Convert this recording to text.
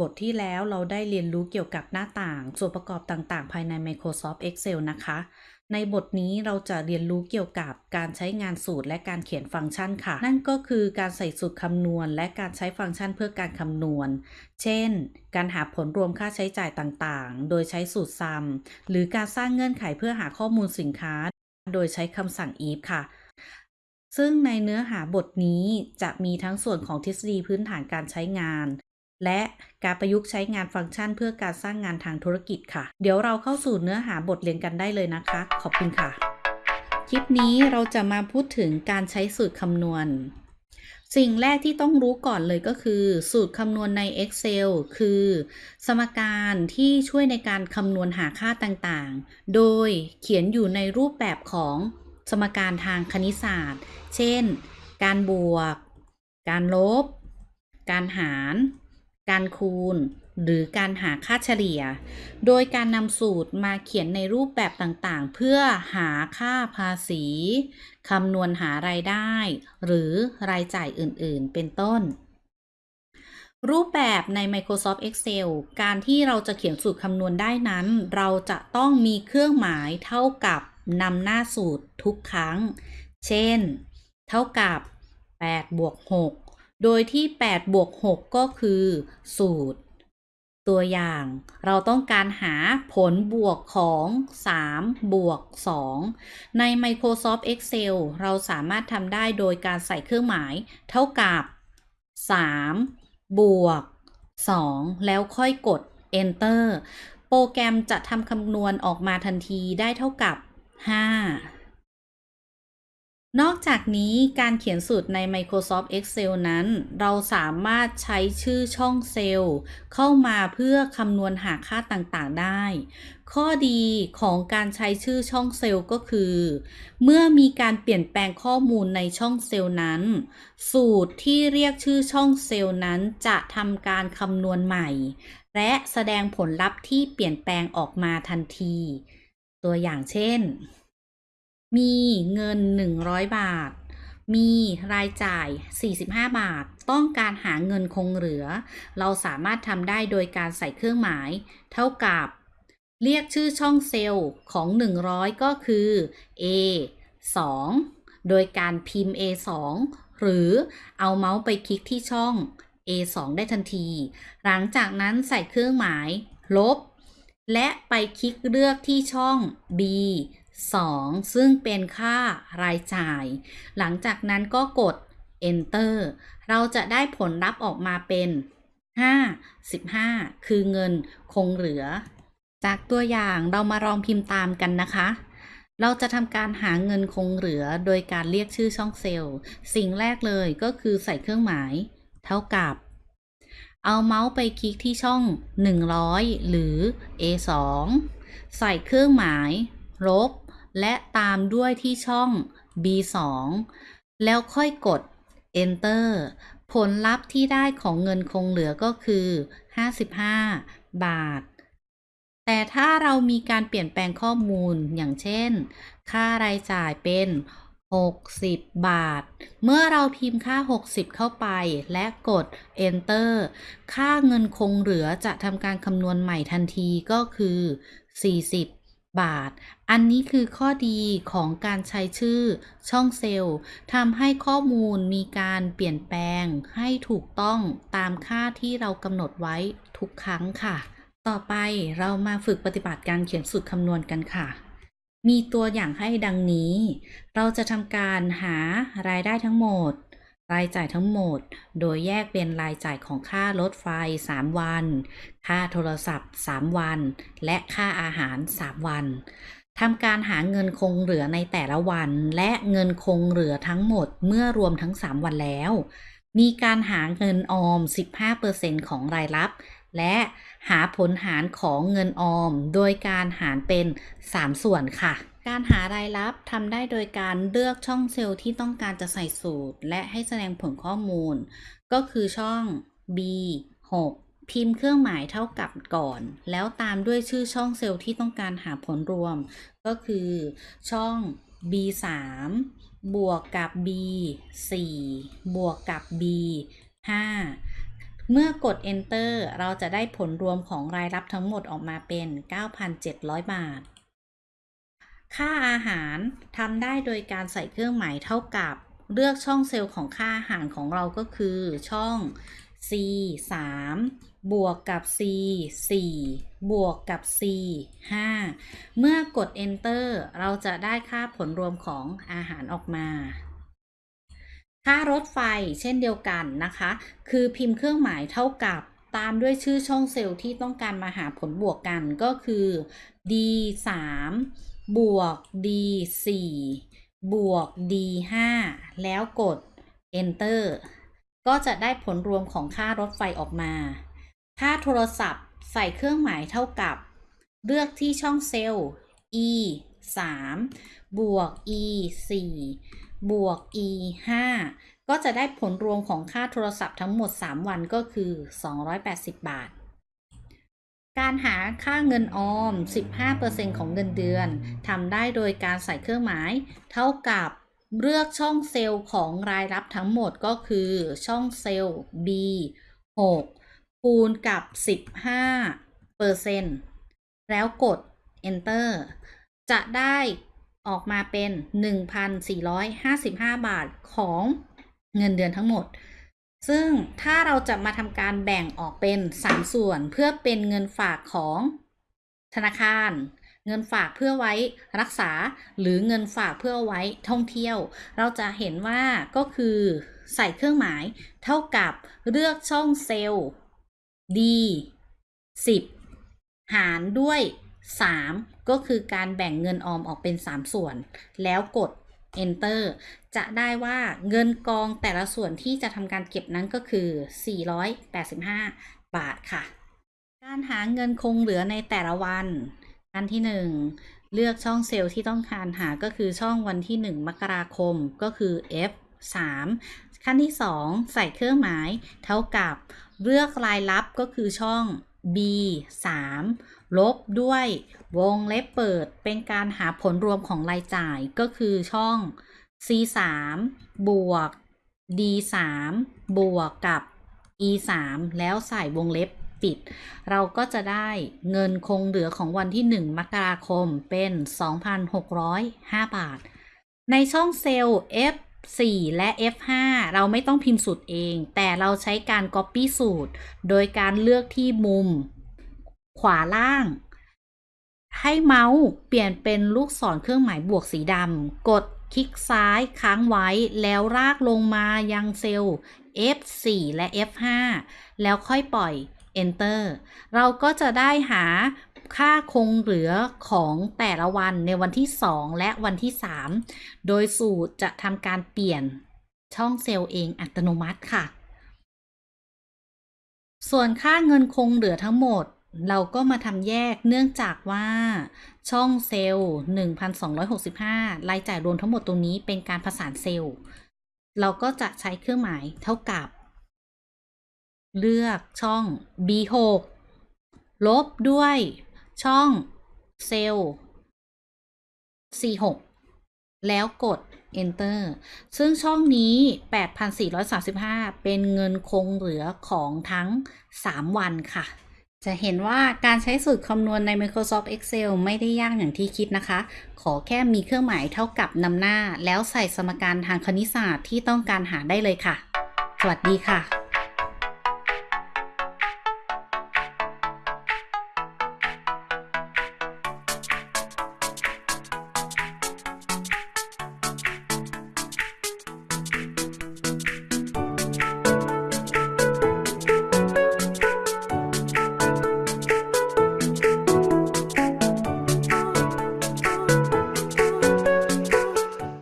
บทที่แล้วเราได้เรียนรู้เกี่ยวกับหน้าต่าง ส่วนประกอบต่างๆ ภายใน Microsoft Excel นะคะ ในบทนี้เราจะเรียนรู้เกี่ยวกับการใช้งานสูตรและการเขียนฟังก์ชันค่ะ นั่นก็คือการใส่สูตรคำนวณ และการใช้ฟังก์ชันเพื่อการคำนวณ เช่น การหาผลรวมค่าใช้จ่ายต่างๆ โดยใช้สูตร sum หรือการสร้างเงื่อนไขเพื่อหาข้อมูลสินค้า โดยใช้คำสั่ง if ค่ะซึ่งในเนื้อหาบทนี้จะมีทั้งส่วนของทฤษฎีพื้นฐานการใช้งาน และการประยุกต์ใช้งานฟังก์ชันเพื่อการสร้างงานทางธุรกิจค่ะ เดี๋ยวเราเข้าสู่เนื้อหาบทเรียนกันได้เลยนะคะ ขอบคุณค่ะ คลิปนี้เราจะมาพูดถึงการใช้สูตรคำนวณ สิ่งแรกที่ต้องรู้ก่อนเลยก็คือ สูตรคำนวณใน Excel คือ สมการที่ช่วยในการคำนวณหาค่าต่างๆ โดยเขียนอยู่ในรูปแบบของสมการทางคณิตศาสตร์ เช่น การบวก การลบ การหาร การคูณ หรือการหาค่าเฉลี่ย โดยการนำสูตรมาเขียนในรูปแบบต่างๆ เพื่อหาค่าภาษีคำนวณหารายได้ หรือรายจ่ายอื่นๆ เป็นต้น รูปแบบใน Microsoft Excel การที่เราจะเขียนสูตรคำนวณได้นั้น เราจะต้องมีเครื่องหมายเท่ากับนำหน้าสูตรทุกครั้ง เช่น เท่ากับ8บวก6 โดยที่8บวก6ก็คือ สูตร ตัวอย่าง เราต้องการหาผลบวกของ 3 บวก 2 ใน Microsoft Excel เราสามารถทำได้โดยการใส่เครื่องหมาย เท่ากับ 3 บวก 2 แล้วค่อยกด Enter โปรแกรมจะทำคำนวณออกมาทันทีได้เท่ากับ 5 นอกจากนี้การเขียนสูตรใน Microsoft Excel นั้น เราสามารถใช้ชื่อช่องเซลล์ เข้ามาเพื่อคำนวณหาค่าต่างๆได้ ข้อดีของการใช้ชื่อช่องเซลล์ก็คือ เมื่อมีการเปลี่ยนแปลงข้อมูลในช่องเซลล์นั้น สูตรที่เรียกชื่อช่องเซลล์นั้นจะทำการคำนวณใหม่ และแสดงผลลัพธ์ที่เปลี่ยนแปลงออกมาทันที ตัวอย่างเช่น มีเงิน 100 บาท มีรายจ่าย 45 บาท ต้องการหาเงินคงเหลือ เราสามารถทำได้โดยการใส่เครื่องหมาย เท่ากับ เรียกชื่อช่องเซลล์ของ 100 ก็คือ A 2 โดยการพิมพ์ A 2หรือเอาเมาส์ไปคลิกที่ช่อง A 2ได้ทันที หลังจากนั้นใส่เครื่องหมาย ลบ และไปคลิกเลือกที่ช่อง B 2 ซึ่งเป็นค่ารายจ่าย หลังจากนั้นก็กด enter เราจะได้ผลลัพธ์ออกมาเป็น5 15คือเงินคงเหลือ จากตัวอย่างเรามาลองพิมพ์ตามกันนะคะ เราจะทำการหาเงินคงเหลือโดยการเรียกชื่อช่องเซลล์ สิ่งแรกเลยก็คือใส่เครื่องหมาย เท่ากับเอาเมาส์ไปคลิกที่ช่อง 100 หรือ A2 ใส่เครื่องหมาย ลบ และตามด้วยที่ช่อง B2 แล้วค่อยกด Enter ผลลัพธ์ที่ได้ของเงินคงเหลือก็คือ 55 บาท แต่ถ้าเรามีการเปลี่ยนแปลงข้อมูลอย่างเช่น ค่ารายจ่ายเป็น 60 บาท เมื่อเราพิมพ์ค่า 60 เข้าไปและกด Enter ค่าเงินคงเหลือจะทำการคำนวณใหม่ทันทีก็คือ 40 บาท อันนี้คือข้อดีของการใช้ชื่อช่องเซลล์ทำให้ข้อมูลมีการเปลี่ยนแปลงให้ถูกต้องตามค่าที่เรากำหนดไว้ทุกครั้งค่ะ ต่อไปเรามาฝึกปฏิบัติการเขียนสูตรคำนวณกันค่ะ มีตัวอย่างให้ดังนี้ เราจะทำการหารายได้ทั้งหมด รายจ่ายทั้งหมด โดยแยกเป็นรายจ่ายของค่ารถไฟ 3 วัน ค่าโทรศัพท์ 3 วัน และค่าอาหาร 3 วันทำการหาเงินคงเหลือในแต่ละวัน และเงินคงเหลือทั้งหมดเมื่อรวมทั้ง 3 วันแล้ว มีการหาเงินออม 15%ของรายรับ และหาผลหารของเงินออม โดยการหารเป็น 3 ส่วนค่ะ การหารายรับทำได้โดยการเลือกช่องเซลล์ที่ต้องการจะใส่สูตร และให้แสดงผลข้อมูล ก็คือช่อง B 6 พิมพ์เครื่องหมายเท่ากับก่อน แล้วตามด้วยชื่อช่องเซลล์ที่ต้องการหาผลรวม ก็คือช่อง B 3บวกกับ B 4บวกกับ B 5เมื่อกด enter เราจะได้ผลรวมของรายรับทั้งหมดออกมาเป็น 9,700 บาท ค่าอาหารทำได้โดยการใส่เครื่องหมายเท่ากับ เลือกช่องเซลล์ของค่าอาหารของเราก็คือช่อง C 3บวกกับ C 4บวกกับ C 5เมื่อกด enter เราจะได้ค่าผลรวมของอาหารออกมา ค่ารถไฟเช่นเดียวกันนะคะ คือพิมพ์เครื่องหมายเท่ากับตามด้วยชื่อช่องเซลล์ที่ต้องการมาหาผลบวกกันก็คือ D 3 บวก D 4บวก D 5แล้วกด enter ก็จะได้ผลรวมของค่ารถไฟออกมา ค่าโทรศัพท์ใส่เครื่องหมายเท่ากับ เลือกที่ช่องเซลล์ e 3บวก e 4บวก e 5ก็จะได้ผลรวมของค่าโทรศัพท์ทั้งหมด 3 วันก็คือ 280 บาท การหาค่าเงินออม 15%ของเงินเดือนทำได้โดยการใส่เครื่องหมาย เท่ากับเลือกช่องเซลล์ของรายรับทั้งหมดก็คือช่องเซลล์ B 6คูณกับ 15%แล้วกด enter จะได้ออกมาเป็น 1,455 บาทของเงินเดือนทั้งหมด ซึ่งถ้าเราจะมาทำการแบ่งออกเป็น 3 ส่วนเพื่อเป็นเงินฝากของธนาคาร เงินฝากเพื่อไว้รักษาหรือเงินฝากเพื่อไว้ท่องเที่ยว เราจะเห็นว่าก็คือใส่เครื่องหมายเท่ากับเลือกช่องเซลล์ D 10 หารด้วย 3 ก็คือการแบ่งเงินออมออกเป็น 3 ส่วน แล้วกด enter จะได้ว่าเงินกองแต่ละส่วนที่จะทำการเก็บนั้นก็คือ 485 บาทค่ะ การหาเงินคงเหลือในแต่ละวัน อันที่ 1 เลือกช่องเซลล์ที่ต้องการหาก็คือช่องวันที่ 1 มกราคมก็คือ F 3ขั้นที่ 2 ใส่เครื่องหมาย เท่ากับเลือกรายลับก็คือช่อง B 3ลบด้วยวงเล็บเปิดเป็นการหาผลรวมของรายจ่ายก็คือช่อง C 3บวก D 3บวกกับ E 3แล้วใส่วงเล็บปิด เราก็จะได้เงินคงเหลือของวันที่ 1 มกราคมเป็น 2,605 บาท ในช่องเซลล์ F 4 และ F5 เราไม่ต้องพิมพ์สูตรเอง แต่เราใช้การ Copy สูตร โดยการเลือกที่มุม ขวาล่าง ให้เมาส์เปลี่ยนเป็นลูกศรเครื่องหมายบวกสีดำ กดคลิกซ้ายค้างไว้ แล้วลากลงมายังเซลล์ F4 และ F5 แล้วค่อยปล่อย Enter เราก็จะได้หา ค่าคงเหลือของแต่ละวันในวันที่ 2 และวันที่ 3 โดยสูตรจะทำการเปลี่ยนช่องเซลล์เองอัตโนมัติค่ะ ส่วนค่าเงินคงเหลือทั้งหมดเราก็มาทำแยกเนื่องจากว่าช่องเซลล์ 1,265 รายจ่ายรวมทั้งหมดตรงนี้เป็นการผสานเซลล์ เราก็จะใช้เครื่องหมายเท่ากับ เลือกช่อง B6 ลบด้วย ช่องเซลล์ C6 แล้วกด Enter ซึ่งช่องนี้ 8,435 เป็นเงินคงเหลือของทั้ง 3 วันค่ะ จะเห็นว่าการใช้สูตรคำนวณใน Microsoft Excel ไม่ได้ยากอย่างที่คิดนะคะ ขอแค่มีเครื่องหมายเท่ากับนำหน้า แล้วใส่สมการทางคณิตศาสตร์ที่ต้องการหาได้เลยค่ะ สวัสดีค่ะ